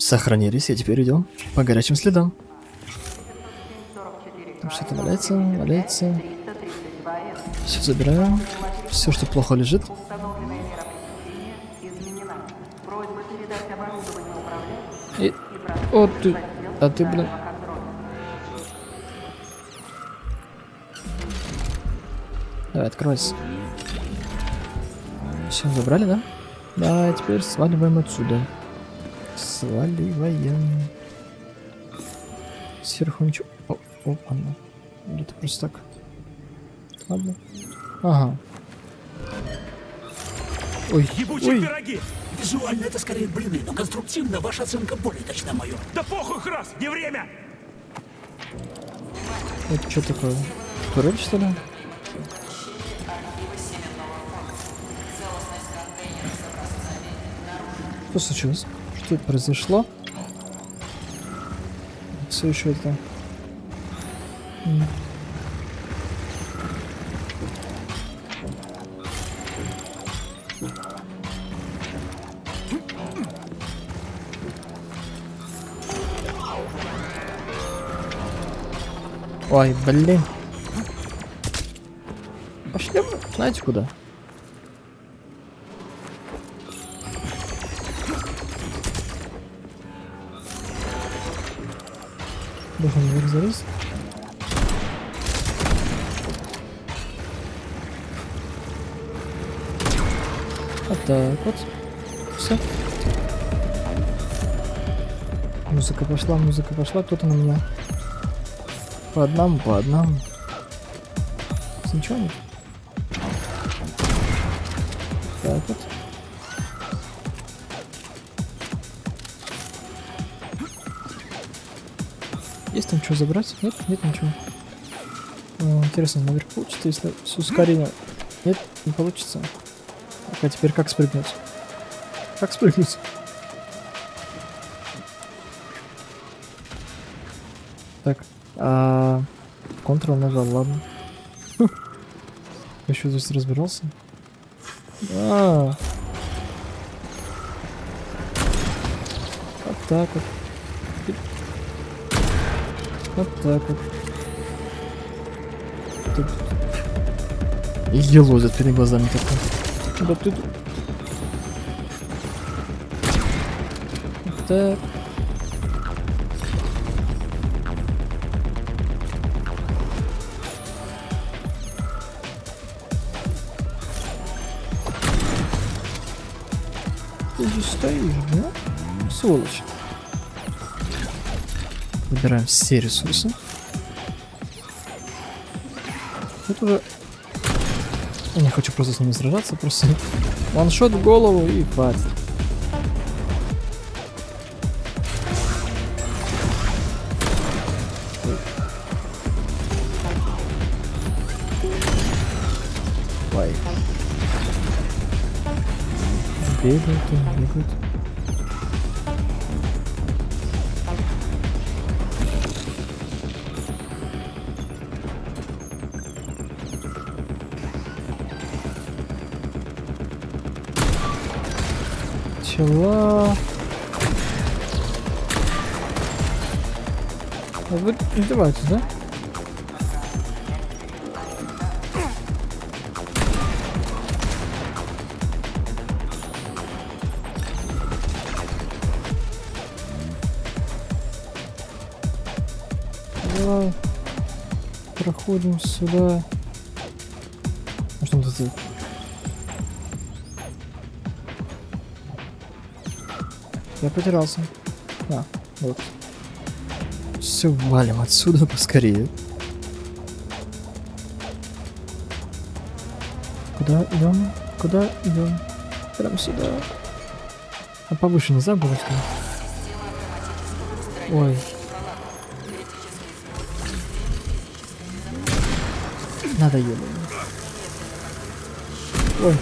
Сохранились, и теперь идем по горячим следам. Что-то валяется, валяется. Все забираем. Все, что плохо лежит. И... О, ты... А ты, блин... Давай, откройся. Все, забрали, да? Да, теперь сваливаем отсюда. Сваливаем. Сверху ничего... О, о, ладно. Или это просто так? Ладно. Ага. Ой, Ебучие ой. пироги! Визуально это скорее блины, но конструктивно ваша оценка более точна, майор. Да похуй, Храс, не время! Это что такое? Турель, что ли? Что случилось? Что произошло? Все еще это... Ой, блин. Пошли, знаете куда? Залезть. Вот так вот. Все. Музыка пошла, музыка пошла, кто-то на меня. По одному, по одному. Ничего нет. Так вот. Там что забрать? Нет, нет ничего. О, интересно, наверх получится, если с ускорением. Нет, не получится. А теперь как спрыгнуть? Как спрыгнуть? Так, а... Ctrl нажал, ладно. Еще здесь разбирался? А. Вот так вот. Вот так вот. Тут. И елозят перед глазами такой. Да ты так. Ты здесь стоишь, да? Сволочь. Выбираем все ресурсы. Тут уже... Я не хочу просто с ними сражаться, просто ваншот в голову и хватит. Ой. Бегают, бегают. Чего? А Вы издеваетесь, да? Давай. Проходим сюда. Что он тут Я потерялся. А, вот. Все, валим отсюда поскорее. Куда идем? Куда идем? Прям сюда. А повыше нельзя было что? Ой. Надоело. Ой.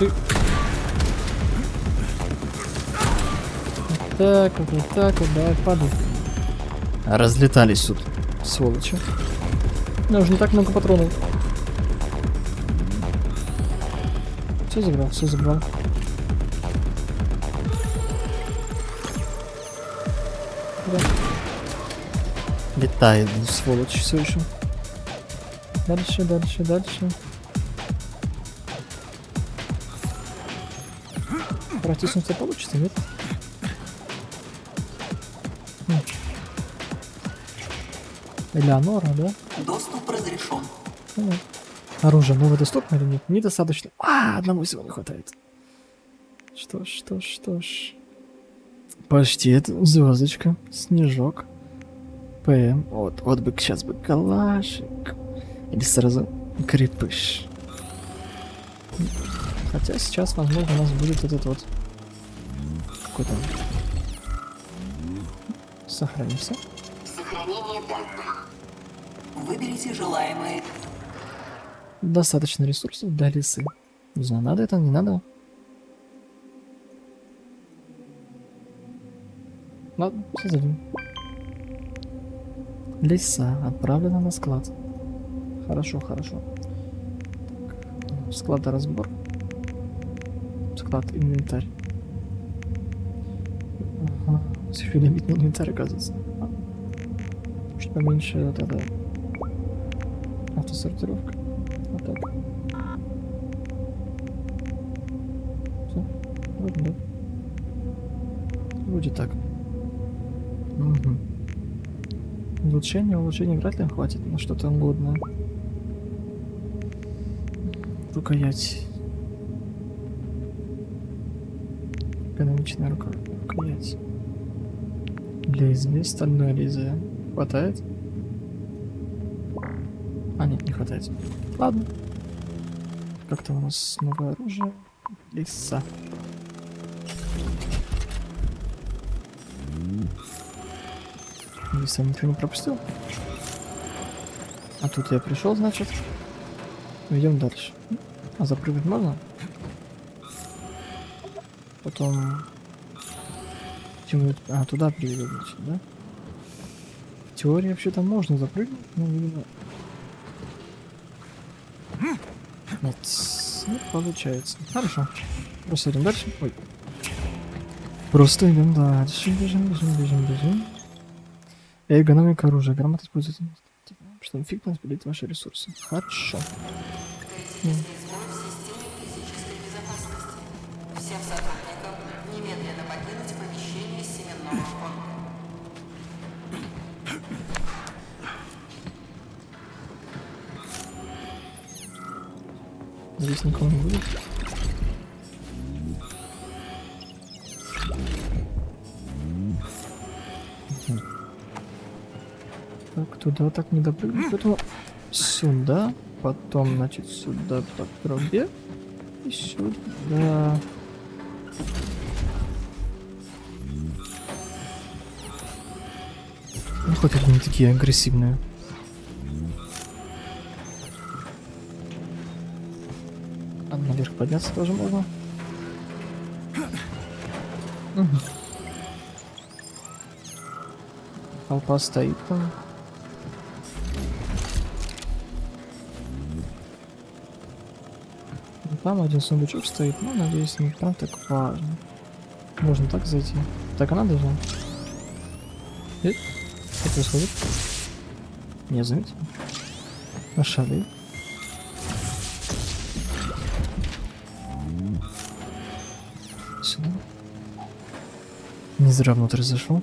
Ты... Так вот, вот так вот, давай, падай. Разлетались тут, сволочи. У меня уже не так много патронов. Все забрал, все забрал. Да. Летает, блин, сволочь, все еще. Дальше, дальше, дальше. Протиснуться получится, нет? Элеонора, да? Доступ разрешен. Оружие новое доступно или нет? Недостаточно. А, одного всего не хватает. Что ж, что ж, что ж. Почти это звездочка, снежок, ПМ. Вот, вот бы сейчас бы калашик. Или сразу крепыш. Хотя сейчас, возможно, у нас будет этот вот какой-то. Сохранимся. Сохранение данных. Выберите желаемое. Достаточно ресурсов для лисы. Не знаю, надо это, не надо. Ладно, создадим. Лиса отправлена на склад. Хорошо, хорошо. Так, складоразбор. Склад, инвентарь. Ага, еще лимит на инвентарь, оказывается. Чуть поменьше вот это. Автосортировка. Вот так. Все? Вроде да. Вроде так. Угу. Улучшение, улучшение вряд ли хватит на что-то угодное. Рукоять. Экономичная рука. Рукоять. Лезвие, стальное лезвие. Хватает? А, нет, не хватает. Ладно. Как там у нас новое оружие? Лиса. Лиса ничего не пропустил. А тут я пришел, значит. Идем дальше. А запрыгнуть можно? Потом... Чему... А, туда приведет, да? В теории вообще-то можно запрыгнуть, но, видимо... Нет, не получается. Хорошо. Просто идем дальше. Ой. Просто идем дальше. Бежим, бежим, бежим, бежим. Эргономика оружия. Грамота используется. Чтобы эффективно распределить ваши ресурсы. Хорошо. Ну, Здесь никого не будет. Так, туда так не допрыгнуть, поэтому сюда, потом, значит, сюда по трубе и сюда. Ну, хоть они такие агрессивные. Подняться тоже можно. Толпа стоит там. Ну, Там один сундучок стоит, но надеюсь, не прям так важно. Можно так зайти. Так она должна. Нет? Что происходит? Не заметил. Ошалел. Сюда. Зря внутрь зашел.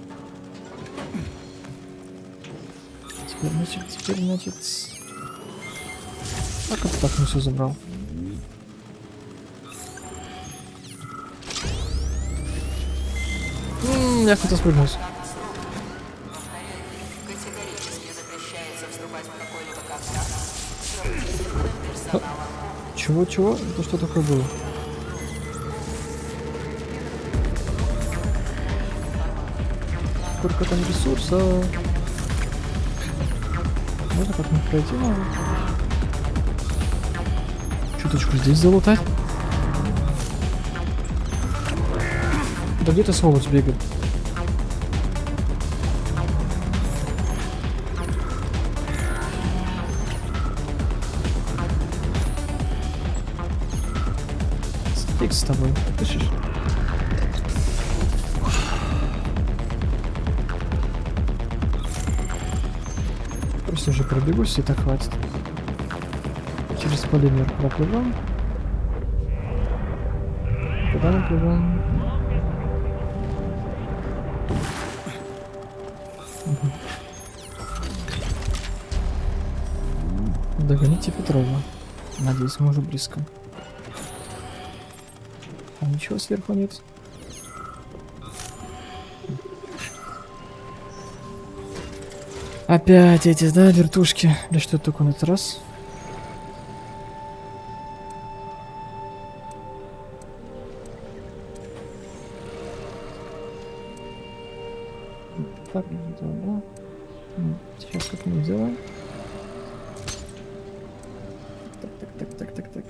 Теперь, значит, теперь, значит... Как это так не все забрал? М, Я хотел спрыгнуть. Категорически запрещается вступать в какой-либо контакт с оперативным персоналом. Чего, чего? Это что такое было? сколько там ресурса. Можно как-нибудь пройти надо? Чуточку здесь залутать. Да где-то сволочь бегает. Стык с тобой, слышишь? Пробегусь, и так хватит. Через полимер проплывем. Куда мы плывем? Догоните Петрова. Надеюсь, мы уже близко. А ничего сверху нет. Опять эти, да, вертушки. Да что такое на этот раз? Так, да, да. Сейчас как-нибудь сделаем. Так, так, так, так, так, так,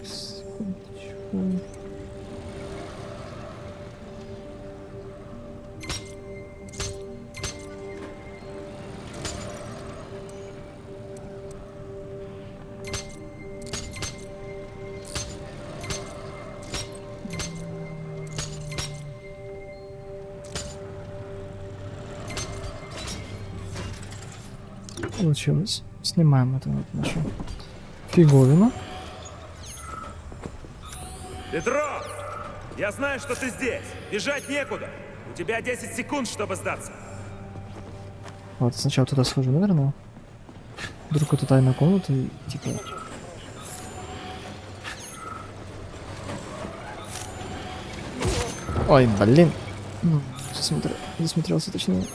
Получилось. Снимаем эту вот нашу фиговину. Петров! Я знаю, что ты здесь. Бежать некуда. У тебя 10 секунд, чтобы сдаться. Вот, сначала туда схожу, наверное. Вдруг это тайная комната и типа... Ой, блин. М, Засмотр... Засмотрелся точнее.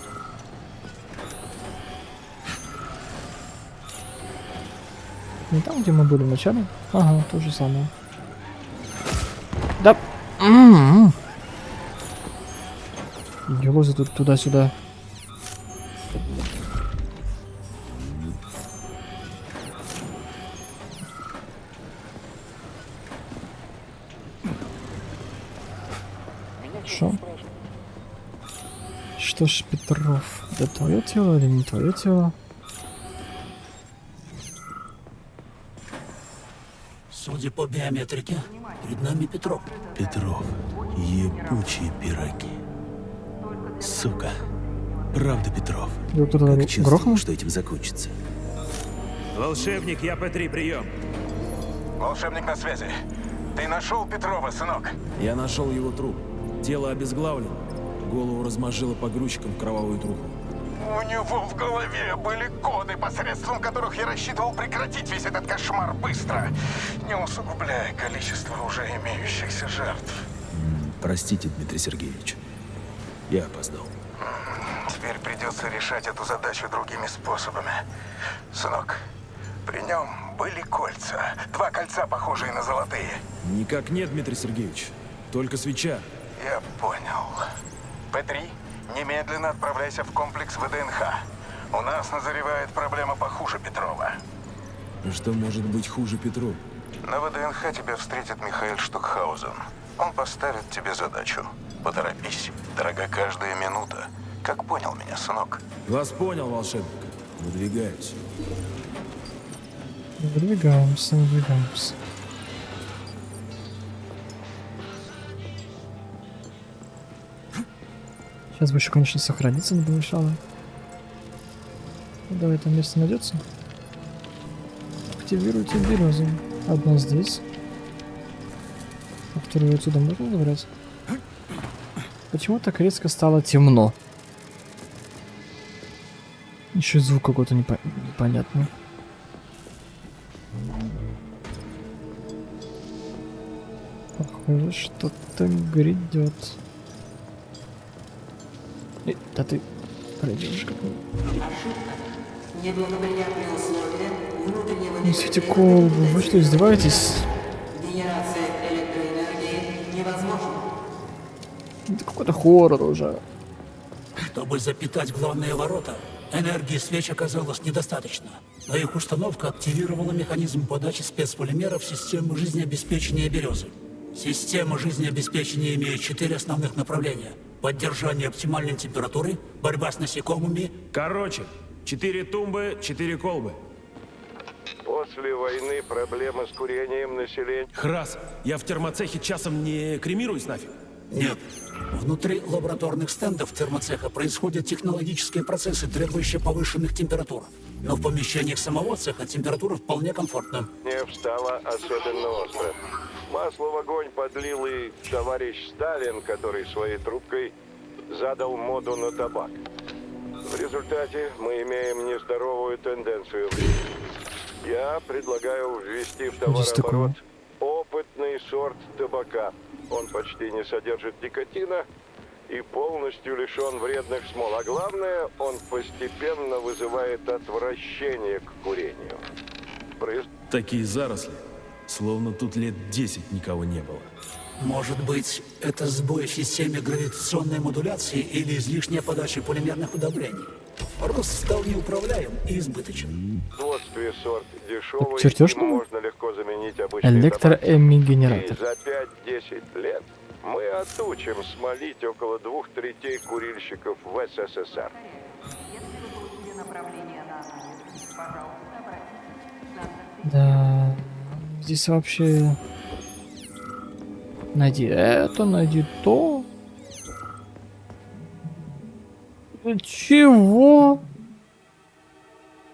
Не там, где мы были вначале? Ага, то же самое. Да. М-м-м. Елозы тут туда-сюда. Шо? Что ж, Петров, это твое тело или не твое тело? По биометрике, перед нами Петров. Петров, ебучие пироги. Сука. Правда, Петров. Тут Как грохнул? что этим закончится. Волшебник, я П3, прием. Волшебник на связи. Ты нашел Петрова, сынок? Я нашел его труп. Тело обезглавлено. Голову размажило погрузчиком в кровавую труху. У него в голове были коды, посредством которых я рассчитывал прекратить весь этот кошмар быстро, не усугубляя количество уже имеющихся жертв. Простите, Дмитрий Сергеевич. Я опоздал. Теперь придется решать эту задачу другими способами. Сынок, при нем были кольца. Два кольца, похожие на золотые. Никак нет, Дмитрий Сергеевич. Только свеча. Я понял. П-3, немедленно отправляйся в комплекс ВДНХ. У нас назревает проблема похуже Петрова. Что может быть хуже Петру? На ВДНХ тебя встретит Михаил Штукхаузен. Он поставит тебе задачу. Поторопись. Дорога каждая минута. Как понял меня, сынок? Вас понял, волшебник. Выдвигаюсь. Выдвигаемся, выдвигаемся. Еще, конечно, сохраниться не помешало. Ну, давай, там место найдется. Активируйте березу. Одна здесь. А вторую отсюда можно забрать? Почему так резко стало темно? Еще звук какой-то непо- непонятный. Похоже, что-то грядет. Э, Да ты пройдешь как Неблагоприятные условия внутреннего Несите колбу. Вы что, издеваетесь? Генерация электроэнергии невозможна. Это какой-то хоррор уже. Чтобы запитать главные ворота, энергии свеч оказалось недостаточно. Но их установка активировала механизм подачи спецполимеров в систему жизнеобеспечения березы. Система жизнеобеспечения имеет четыре основных направления. Поддержание оптимальной температуры, борьба с насекомыми Короче, четыре тумбы, четыре колбы. После войны проблема с курением населения... Храс, я в термоцехе часом не кремируюсь нафиг? Нет. Внутри лабораторных стендов термоцеха происходят технологические процессы, требующие повышенных температур. Но в помещениях самого цеха температура вполне комфортна. Не встала особенно остро. Масло в огонь подлил и товарищ Сталин, который своей трубкой задал моду на табак. В результате мы имеем нездоровую тенденцию. Я предлагаю ввести в товарооборот опытный сорт табака. Он почти не содержит никотина и полностью лишен вредных смол. А главное, он постепенно вызывает отвращение к курению. Произ- Такие заросли, словно тут лет 10 никого не было. Может быть, это сбой в системе гравитационной модуляции или излишняя подача полимерных удобрений. Рост стал неуправляем и избыточен. производстве сорт дешевый, чертеж можно легко заменить обычный за 5-10 лет мы отучим смолить около двух третей курильщиков в СССР. Да, здесь вообще... Найди это, найди то. Э, Чего?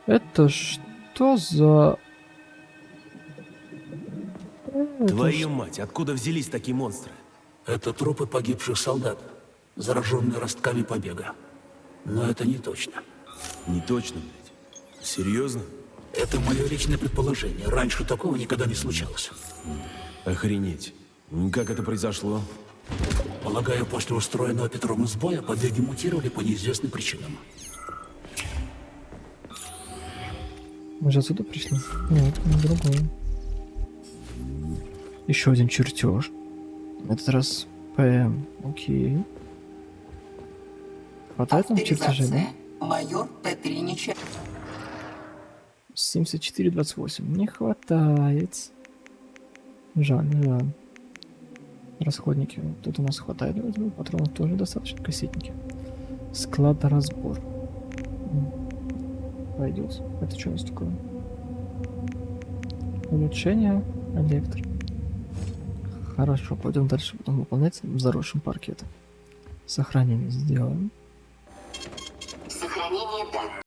Это что за... Это Твою мать, откуда взялись такие монстры? Это трупы погибших солдат, зараженные ростками побега. Но это не точно. Не точно, блядь. Серьезно? Это мое личное предположение. Раньше такого никогда не случалось. Охренеть. Как это произошло? Полагаю, после устроенного Петром сбоя побеги мутировали по неизвестным причинам. Мы же отсюда пришли? Нет, другое. Еще один чертеж. Этот раз ПМ. Окей. Хватает нам чертежей, да? Майор Петринича. 74, 28. Не хватает. Жаль, жаль. Расходники. Тут у нас хватает. Патронов тоже достаточно. Кассетники. Склад разбор. Пойдет. Это что у нас такое? Улучшение электро. Хорошо, пойдем дальше, будем выполнять в заросшем паркете. Сохранение сделаем.